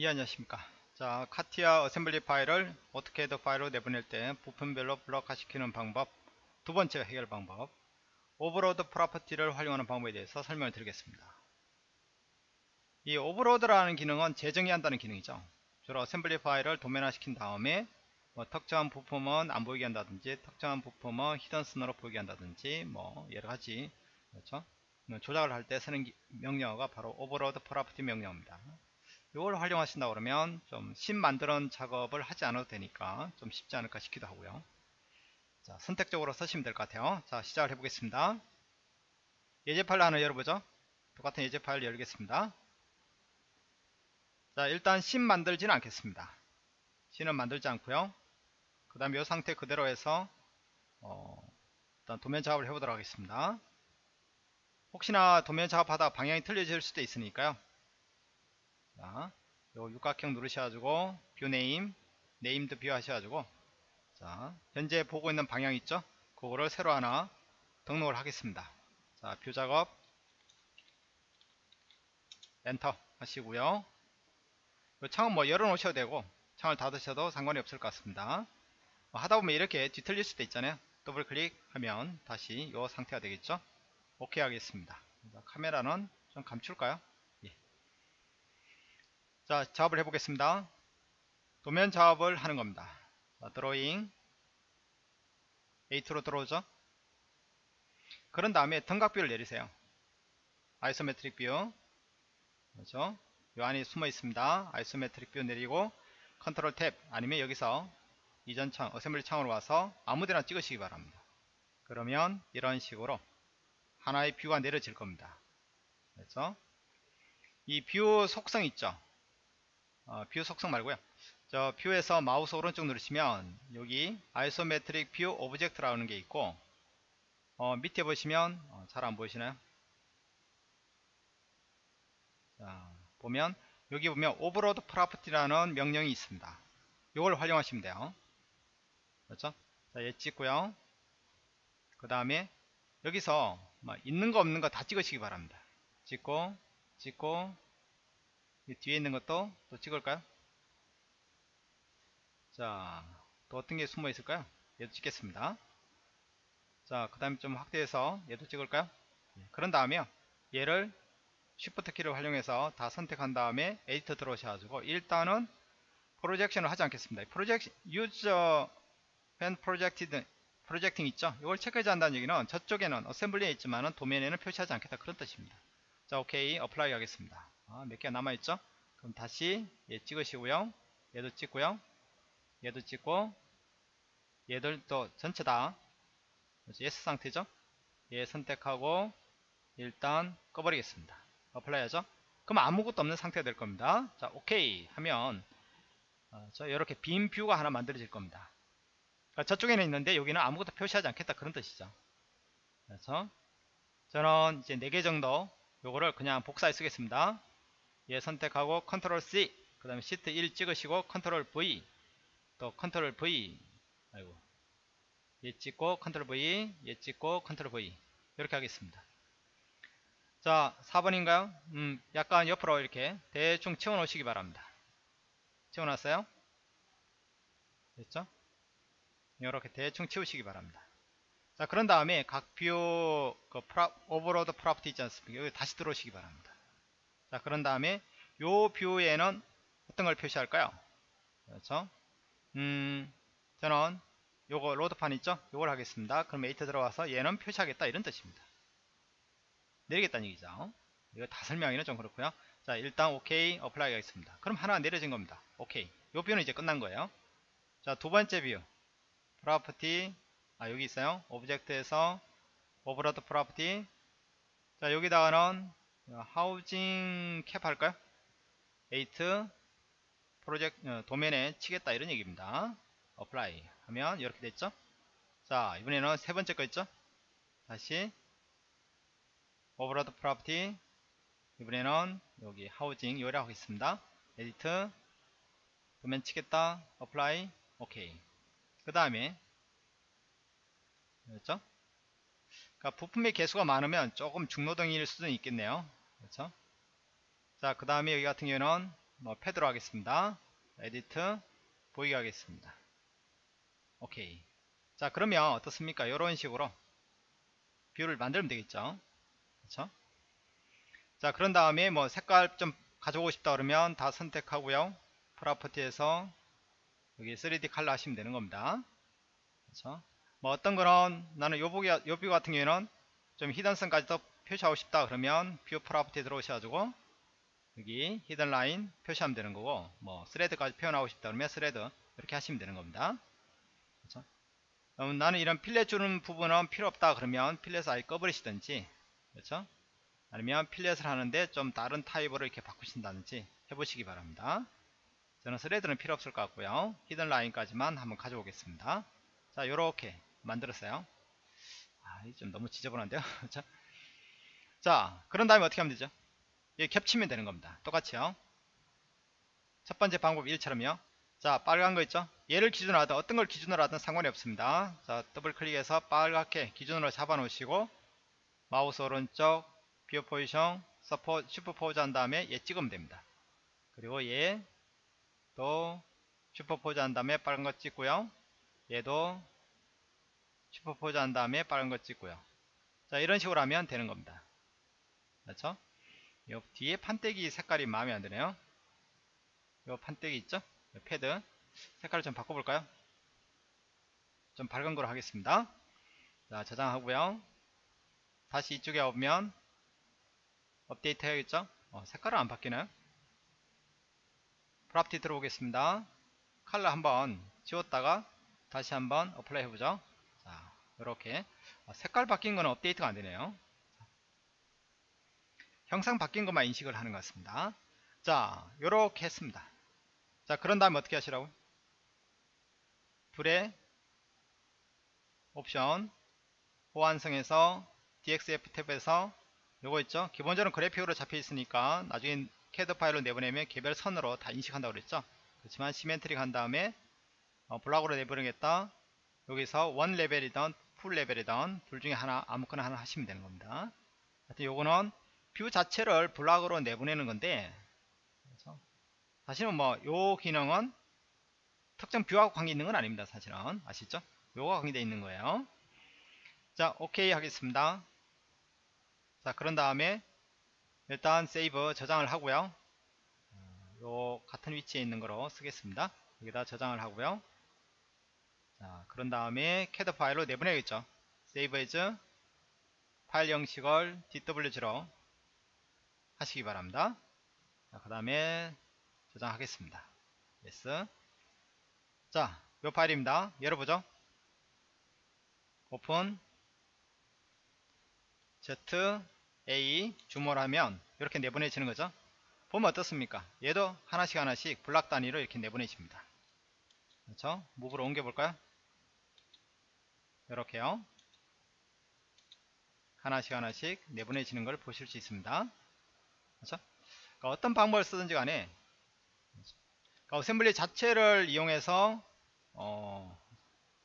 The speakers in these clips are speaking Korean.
예 안녕하십니까. 자 카티아 assembly 파일을 오토캐드 파일로 내보낼 때 부품별로 블록화 시키는 방법 두 번째 해결 방법 overload property를 활용하는 방법에 대해서 설명을 드리겠습니다. 이 overload라는 기능은 재정의 한다는 기능이죠. 주로 assembly 파일을 도면화 시킨 다음에 뭐 특정한 부품은 안 보이게 한다든지 특정한 부품은 hidden 선으로 보이게 한다든지 뭐 여러가지 그렇죠? 조작을 할 때 쓰는 명령어가 바로 overload property 명령어입니다 이걸 활용하신다 그러면 좀심 만드는 작업을 하지 않아도 되니까 좀 쉽지 않을까 싶기도 하고요. 자 선택적으로 쓰시면 될 것 같아요. 자 시작을 해 보겠습니다. 예제 파일 하나 열어보죠. 똑같은 예제 파일 열겠습니다. 자 일단 심 만들지는 않겠습니다. scene은 만들지 않고요. 그 다음에 이 상태 그대로 해서 어, 일단 도면 작업을 해보도록 하겠습니다. 혹시나 도면 작업하다 방향이 틀려질 수도 있으니까요 자, 요 육각형 누르셔가지고 view name, named view 하셔가지고 자, 현재 보고 있는 방향 있죠? 그거를 새로 하나 등록을 하겠습니다. 자, view 작업 엔터 하시고요. 이 창은 뭐 열어 놓으셔도 되고 창을 닫으셔도 상관이 없을 것 같습니다. 뭐 하다 보면 이렇게 뒤틀릴 수도 있잖아요. 더블 클릭하면 다시 이 상태가 되겠죠? 오케이 하겠습니다. 카메라는 좀 감출까요? 자 작업을 해보겠습니다. 도면 작업을 하는 겁니다. 자, 드로잉. A2로 들어오죠? 그런 다음에 등각 view를 내리세요. isometric view. 그렇죠? 요 안에 숨어 있습니다. isometric view 내리고 control tab 아니면 여기서 이전 창 assembly 창으로 와서 아무데나 찍으시기 바랍니다. 그러면 이런 식으로 하나의 view가 내려질 겁니다. 그래서 이 view 속성 있죠 어, view 속성 말고요. 저 view에서 마우스 오른쪽 누르시면 여기 isometric view object라는 게 있고 어, 밑에 보시면 어, 잘 안 보이시나요? 자, 보면 여기 보면 overload property라는 명령이 있습니다. 이걸 활용하시면 돼요. 그렇죠? 자, 얘 찍고요. 그 다음에 여기서 있는 거 없는 거 다 찍으시기 바랍니다. 찍고 찍고 뒤에 있는 것도 또 찍을까요? 자, 또 어떤 게 숨어 있을까요? 얘도 찍겠습니다. 자, 그 다음에 좀 확대해서 얘도 찍을까요? 예, 그런 다음에 얘를 Shift 키를 활용해서 다 선택한 다음에 edit 들어오셔가지고 일단은 projection을 하지 않겠습니다. 프로젝 use when projecting 있죠? 이걸 체크하지 않는다는 얘기는 저쪽에는 어셈블리에 있지만은 도면에는 표시하지 않겠다 그런 뜻입니다. 자, 오케이 apply 하겠습니다. 아, 몇 개가 남아있죠? 그럼 다시 얘 찍으시고요. 얘도 찍고요. 얘도 찍고 얘들도 전체 다 yes 상태죠? 얘 선택하고 일단 꺼버리겠습니다. apply 하죠? 그럼 아무것도 없는 상태가 될 겁니다. 자 오케이 하면 어, 저 이렇게 빈 view가 하나 만들어질 겁니다. 그러니까 저쪽에는 있는데 여기는 아무것도 표시하지 않겠다 그런 뜻이죠. 그래서 저는 이제 4개 정도 요거를 그냥 복사해 쓰겠습니다 얘 선택하고 컨트롤 C 그 다음에 시트 1 찍으시고 컨트롤 V 또 컨트롤 V 아이고. 얘 찍고 컨트롤 V 얘 찍고 컨트롤 V 이렇게 하겠습니다. 자 4번인가요? 음 약간 옆으로 이렇게 대충 채워 놓으시기 바랍니다. 채워 놨어요? 됐죠? 이렇게 대충 채우시기 바랍니다. 자 그런 다음에 각 view 그 프라, overload property 있지 않습니까? 여기 다시 들어오시기 바랍니다 자 그런 다음에 요 view에는 어떤 걸 표시할까요? 그렇죠? 음 저는 요거 로드판 있죠? 요걸 하겠습니다. 그럼 edit 들어와서 얘는 표시하겠다 이런 뜻입니다. 내리겠다는 얘기죠. 이거 다 설명하기는 좀 그렇고요. 자 일단 오케이 apply 하겠습니다. 그럼 하나 내려진 겁니다. 오케이 요 view는 이제 끝난 거예요. 자 두 번째 view. Property. 아 여기 있어요. object에서 overload property. 자 여기다가는 housing cap 할까요? edit project 어, 도면에 치겠다 이런 얘기입니다. apply 하면 이렇게 됐죠? 자 이번에는 세 번째 거 있죠? 다시 property 이번에는 여기 housing 요래 하겠습니다. edit 도면 치겠다 apply 오케이 그 다음에 그렇죠? 그러니까 부품의 개수가 많으면 조금 중노동일 수도 있겠네요. 그렇죠? 자, 그 다음에 여기 같은 경우는 뭐 패드로 하겠습니다. edit 보이게 하겠습니다. 오케이. 자 그러면 어떻습니까? 이런 식으로 view를 만들면 되겠죠. 그렇죠? 자 그런 다음에 뭐 색깔 좀 가져오고 싶다 그러면 다 선택하고요. property에서 여기 3D 컬러 하시면 되는 겁니다. 그렇죠? 뭐 어떤 거는 나는 요 view, 요 view 같은 경우에는 좀 hidden선까지 더 표시하고 싶다 그러면 view property 들어오셔가지고 여기 hidden line 표시하면 되는 거고 뭐 thread까지 표현하고 싶다 그러면 thread 이렇게 하시면 되는 겁니다. 그렇죠? 그럼 나는 이런 fillet 주는 부분은 필요 없다 그러면 fillet을 아예 꺼버리시든지 그렇죠? 아니면 fillet을 하는데 좀 다른 타입으로 이렇게 바꾸신다든지 해보시기 바랍니다. 저는 thread는 필요 없을 것 같고요. hidden line까지만 한번 가져오겠습니다. 자, 요렇게 만들었어요. 아, 좀 너무 지저분한데요. 자, 자, 그런 다음에 어떻게 하면 되죠? 이게 겹치면 되는 겁니다. 똑같이요. 첫 번째 방법 1처럼요. 자, 빨간 거 있죠? 얘를 기준으로 하든 어떤 걸 기준으로 하든 상관이 없습니다. 자, 더블 클릭해서 빨갛게 기준으로 잡아 놓으시고 마우스 오른쪽 view position 서포 superpose 한 다음에 얘 찍으면 됩니다. 그리고 얘 또 superpose 한 다음에 빨간 거 찍고요. 얘도 superpose 한 다음에 빨간 거 찍고요. 자, 이런 식으로 하면 되는 겁니다. 그렇죠? 요 뒤에 판때기 색깔이 마음에 안 드네요. 요 판때기 있죠? 요 패드 색깔을 좀 바꿔볼까요? 좀 밝은 거로 하겠습니다. 자, 저장하고요. 다시 이쪽에 오면 업데이트 해야겠죠? 어, 색깔은 안 바뀌나요? property 들어오겠습니다. 컬러 한번 지웠다가 다시 한번 apply 해보죠. 자, 이렇게 색깔 바뀐 거는 업데이트가 안 되네요. 형상 바뀐 것만 인식을 하는 것 같습니다. 자, 이렇게 했습니다. 자, 그런 다음에 어떻게 하시라고? 불에 옵션 호환성에서 DXF 탭에서 요거 있죠? 기본적으로 그래픽으로 잡혀 있으니까 나중에 CAD 파일로 내보내면 개별 선으로 다 인식한다고 그랬죠? 그렇지만 semantic 한 다음에 어, block으로 내보내겠다. 여기서 one level이든 full level이든 둘 중에 하나 아무거나 하나 하시면 되는 겁니다. 하여튼 요거는 view 자체를 block으로 내보내는 건데 그렇죠? 사실은 뭐 요 기능은 특정 view하고 관계 있는 건 아닙니다. 사실은 아시죠? 요거 관계되어 있는 거예요. 자 오케이 하겠습니다. 자 그런 다음에 일단 save 저장을 하고요. 요 같은 위치에 있는 거로 쓰겠습니다. 여기다 저장을 하고요. 자 그런 다음에 캐드 파일로 내보내겠죠. save as 파일 형식을 DWG로 하시기 바랍니다. 그 다음에 저장하겠습니다. yes. 자, 이 파일입니다. 열어보죠. 오픈 Z A 주모를 하면 이렇게 내보내지는 거죠. 보면 어떻습니까? 얘도 하나씩 하나씩 블락 단위로 이렇게 내보내집니다. 그렇죠? 무브로 옮겨볼까요? 이렇게요. 하나씩 하나씩 내보내지는 걸 보실 수 있습니다. 그렇죠? 그러니까 어떤 방법을 쓰든지 간에 그러니까 assembly 자체를 이용해서 어,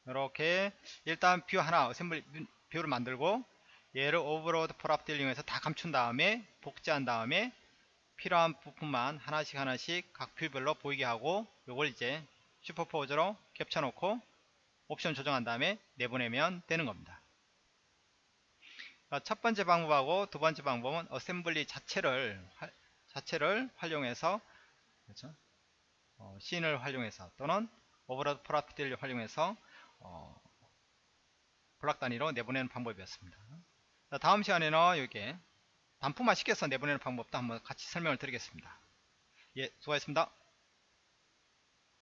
이렇게 일단 view 하나 assembly view를 만들고 얘를 overload property를 이용해서 다 감춘 다음에 복제한 다음에 필요한 부분만 하나씩 하나씩 각 view별로 보이게 하고 요걸 이제 superpose로 겹쳐 놓고 옵션 조정한 다음에 내보내면 되는 겁니다. 첫 번째 방법하고 두 번째 방법은 assembly 자체를 자체를 활용해서 그렇죠? 어, scene을 활용해서 또는 overload property를 활용해서 어, 블락 단위로 내보내는 방법이었습니다. 자, 다음 시간에는 이렇게 단품화 시켜서 내보내는 방법도 한번 같이 설명을 드리겠습니다. 예, 수고하셨습니다.